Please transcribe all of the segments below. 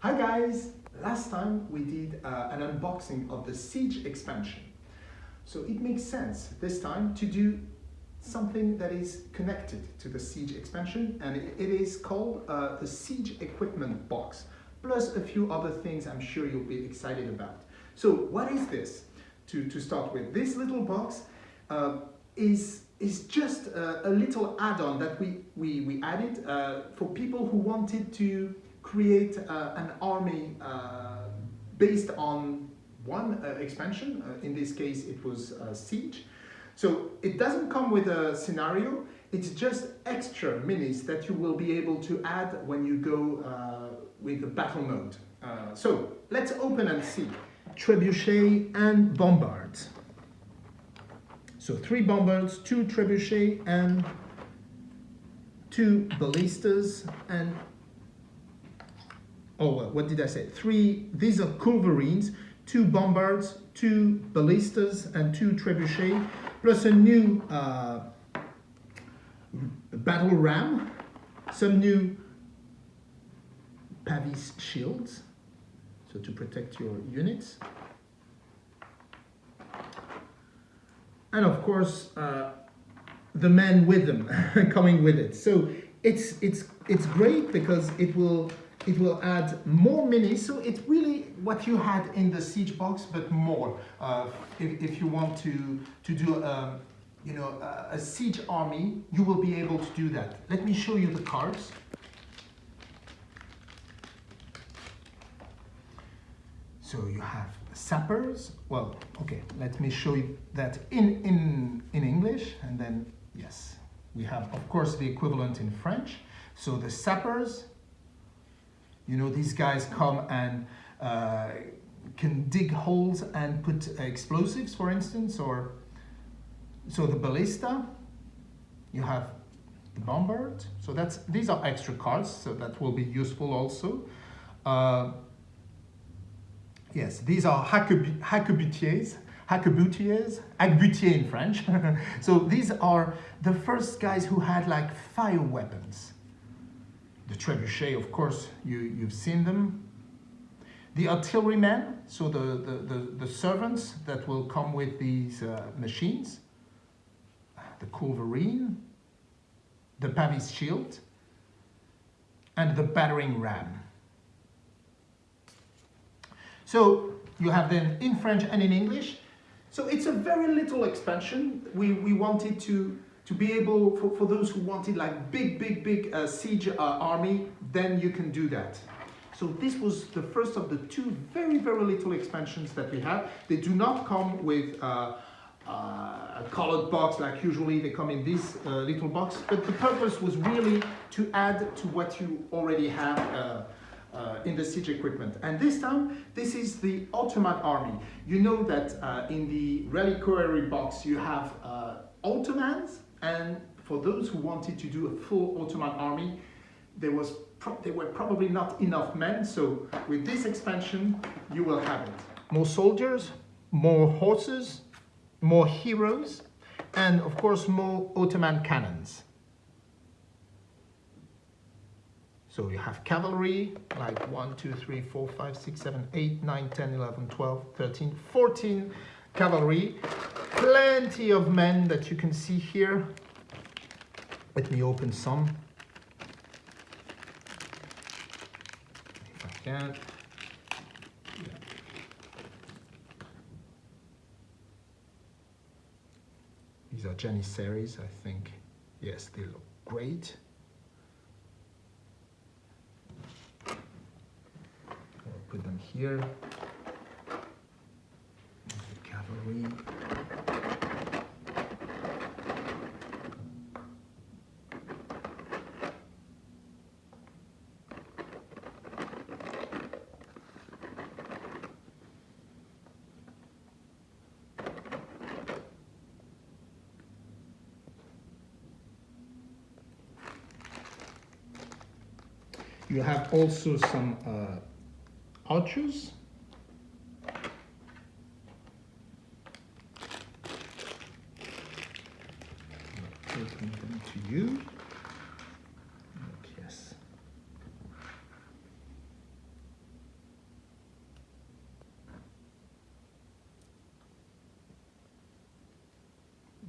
Hi guys! Last time we did uh, an unboxing of the Siege expansion. So it makes sense this time to do something that is connected to the Siege expansion and it is called uh, the Siege equipment box plus a few other things I'm sure you'll be excited about. So what is this? To, to start with, this little box uh, is is just a, a little add-on that we, we, we added uh, for people who wanted to create uh, an army uh, based on one uh, expansion. In this case, it was Siege. So it doesn't come with a scenario. It's just extra minis that you will be able to add when you go with the battle mode. so let's open and see. Trebuchet and Bombards. So three bombers, two trebuchet, and two ballistas, and oh, well, what did I say? Three, these are culverines, two bombards, two ballistas, and two trebuchet, plus a new uh, battle ram, some new Pavis shields, so to protect your units. and of course uh, the men with them coming with it. So it's it's it's great because it will it will add more minis. So it's really what you had in the siege box, but more. Uh, if, if you want to to do um, you know a, a siege army, you will be able to do that. Let me show you the cards. So you have sappers. Well, okay, let me show you that in, in, in English and then, yes, we have, of course, the equivalent in French. So the sappers, you know, these guys come and uh, can dig holes and put explosives, for instance, or so the ballista, you have the bombard. So that's these are extra cards, so that will be useful also. Uh, Yes, these are hacquebutiers, hacquebutiers, hacquebutier in French. so these are the first guys who had like fire weapons. The trebuchet, of course, you, you've seen them. The artillerymen, so the, the, the, the, servants that will come with these uh, machines. The culverine, the Pavis shield, and the battering ram. So you have them in French and in English. So it's a very little expansion. We, we wanted to, to be able, for, for those who wanted like big, big, big uh, siege uh, army, then you can do that. So this was the first of the two very, very little expansions that we have. They do not come with uh, uh, a colored box like usually they come in this uh, little box, but the purpose was really to add to what you already have uh, uh, in the siege equipment. And this time, this is the Ottoman army. You know that uh, in the reliquary box, you have uh, Ottomans, and for those who wanted to do a full Ottoman army, there was there were probably not enough men, so with this expansion, you will have it. More soldiers, more horses, more heroes, and of course more Ottoman cannons. So you have cavalry, like 1, 2, 3, 4, 5, 6, 7, 8, 9, 10, 11, 12, 13, 14 cavalry. Plenty of men that you can see here. Let me open some. If I can. These are Janissaries, I think. Yes, they look great. put them here. Cavalry. you have also some uh, arches. to you. Yes.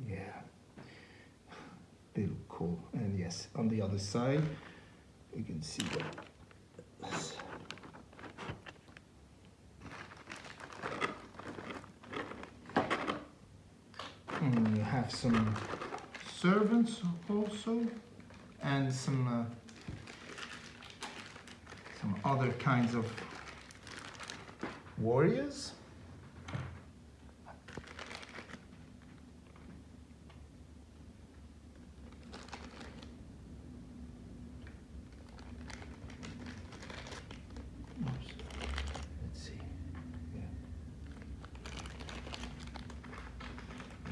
Yeah, they look cool. And yes, on the other side, you can see that. And you have some servants also, and some uh, some other kinds of warriors. Let's see. Yeah.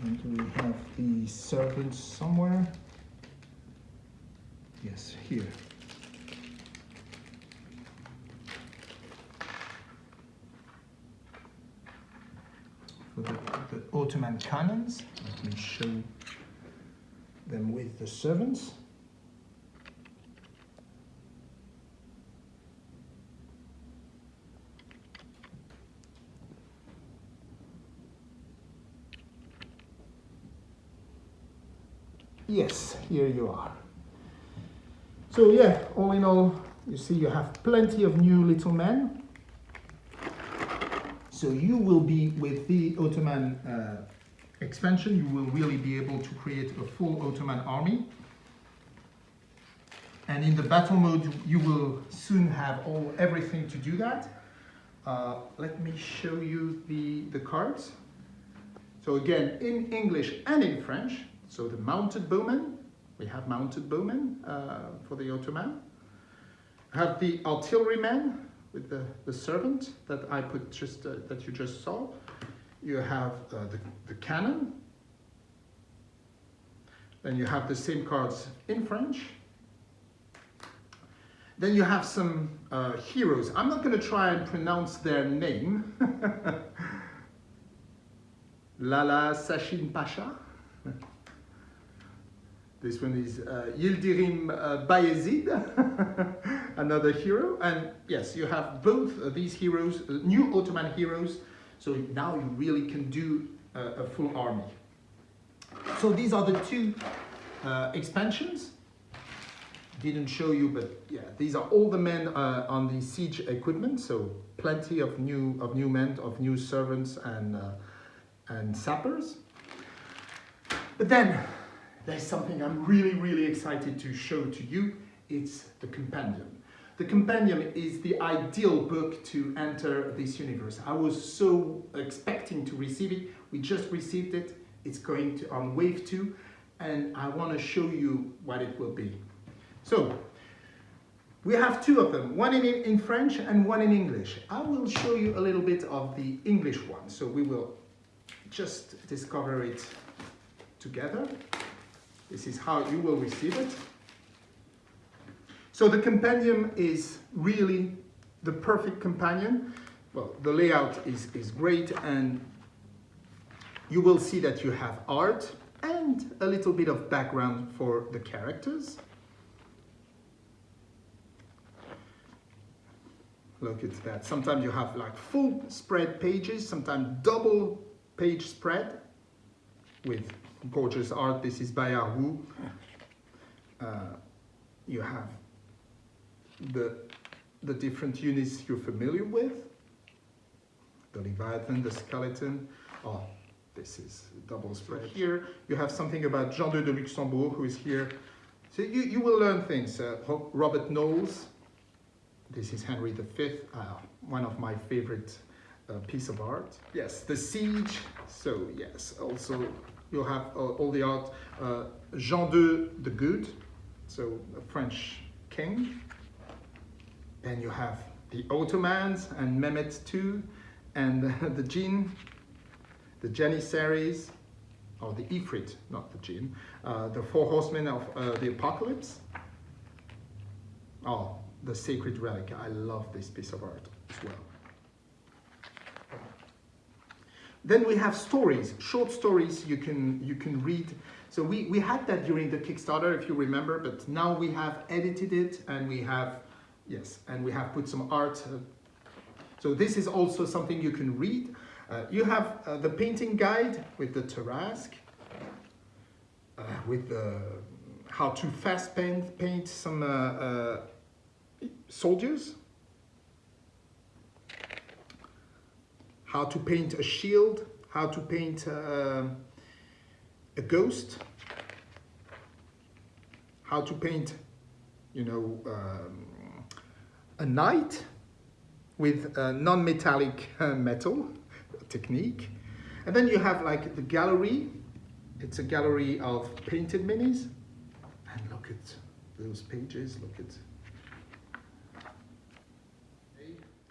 And we have the servants somewhere. Yes, here. For the, the Ottoman cannons, let me show them with the servants. Yes, here you are. So yeah, all in all, you see you have plenty of new little men. So you will be with the Ottoman uh, expansion, you will really be able to create a full Ottoman army. And in the battle mode, you will soon have all everything to do that. Uh, let me show you the, the cards. So again, in English and in French, so the mounted bowmen, we have mounted bowmen uh, for the Ottoman. Have the artillerymen with the, the servant that I put just uh, that you just saw. You have uh, the, the cannon. Then you have the same cards in French. Then you have some uh, heroes. I'm not going to try and pronounce their name. Lala Shahin Pasha. This one is uh, Yildirim uh, Bayezid, another hero. And yes, you have both these heroes, uh, new Ottoman heroes. So now you really can do uh, a full army. So these are the two uh, expansions. Didn't show you, but yeah, these are all the men uh, on the siege equipment. So plenty of new of new men, of new servants and and sappers. But then there's something I'm really, really excited to show to you. It's the Compendium. The Compendium is the ideal book to enter this universe. I was so expecting to receive it. We just received it. It's going to on wave two, and I want to show you what it will be. So, we have two of them, one in, in French and one in English. I will show you a little bit of the English one, so we will just discover it together. This is how you will receive it. So the compendium is really the perfect companion. Well, the layout is, is great and you will see that you have art and a little bit of background for the characters. Look at that. Sometimes you have like full spread pages, sometimes double page spread with gorgeous art. This is by Arhu. Uh, you have the, the different units you're familiar with. The Leviathan, the skeleton. Oh, this is double spread. Here you have something about Jean II de Luxembourg who is here. So you, you will learn things. Uh, Robert Knowles. This is Henry V, uh, one of my favorite uh, piece of art. Yes, the siege. So yes, also you have uh, all the art. Uh, Jean II the Good, so a French king. Then you have the Ottomans and Mehmet II and the Jinn, the Janissaries, or the Ifrit, not the Jinn, uh, the Four Horsemen of uh, the Apocalypse. Oh, the Sacred Relic. I love this piece of art as well. Then we have stories, short stories you can, you can read. So we, we had that during the Kickstarter, if you remember, but now we have edited it and we have, yes, and we have put some art. Uh, so this is also something you can read. Uh, you have uh, the painting guide with the Tarrasque, uh, with the how to fast paint, paint some uh, uh, soldiers, how to paint a shield, how to paint uh, a ghost, how to paint, you know, um, a knight with a non-metallic uh, metal technique. And then you have like the gallery. It's a gallery of painted minis. And look at those pages, look at...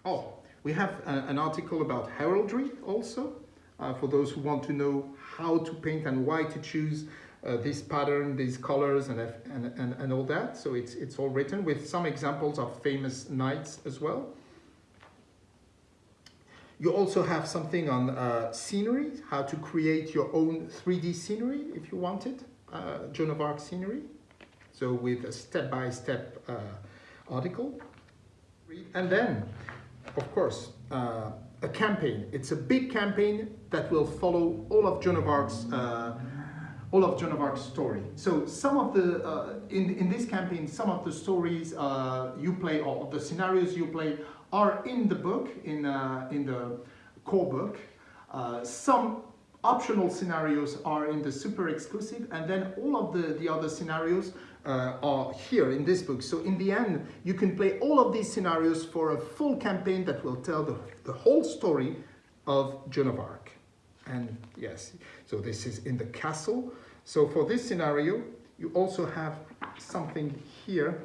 Oh, we have uh, an article about heraldry also, uh, for those who want to know how to paint and why to choose uh, this pattern, these colors and, and, and, and all that. So it's, it's all written with some examples of famous knights as well. You also have something on uh, scenery, how to create your own 3D scenery if you want it, uh, Joan of Arc scenery. So with a step-by-step -step, uh, article. And then, of course, uh, a campaign. It's a big campaign that will follow all of Joan of Arc's uh, all of Joan of Arc's story. So some of the, uh, in, in this campaign, some of the stories uh, you play or the scenarios you play are in the book, in, uh, in the core book. Uh, some optional scenarios are in the super exclusive and then all of the, the other scenarios uh, are here in this book. So in the end, you can play all of these scenarios for a full campaign that will tell the, the whole story of Joan of Arc. And yes, so this is in the castle. So for this scenario, you also have something here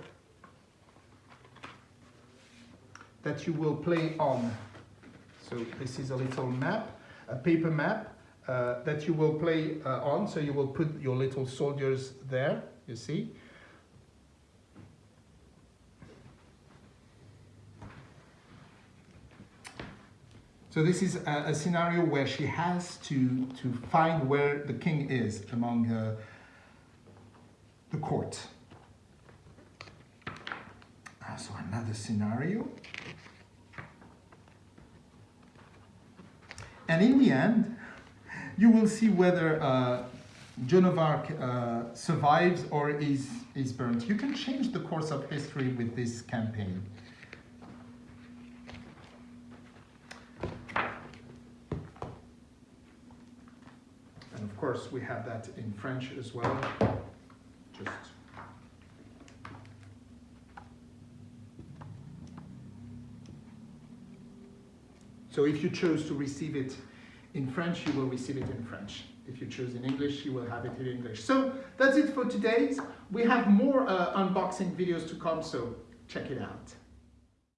that you will play on. So this is a little map, a paper map uh, that you will play uh, on. So you will put your little soldiers there, you see. So this is a, a, scenario where she has to, to find where the king is among uh, the court. Uh, so another scenario. And in the end, you will see whether uh, Joan of Arc uh, survives or is, is burnt. You can change the course of history with this campaign. And of course, we have that in French as well. Just So if you chose to receive it in French, you will receive it in French. If you choose in English, you will have it in English. So that's it for today. We have more uh, unboxing videos to come, so check it out.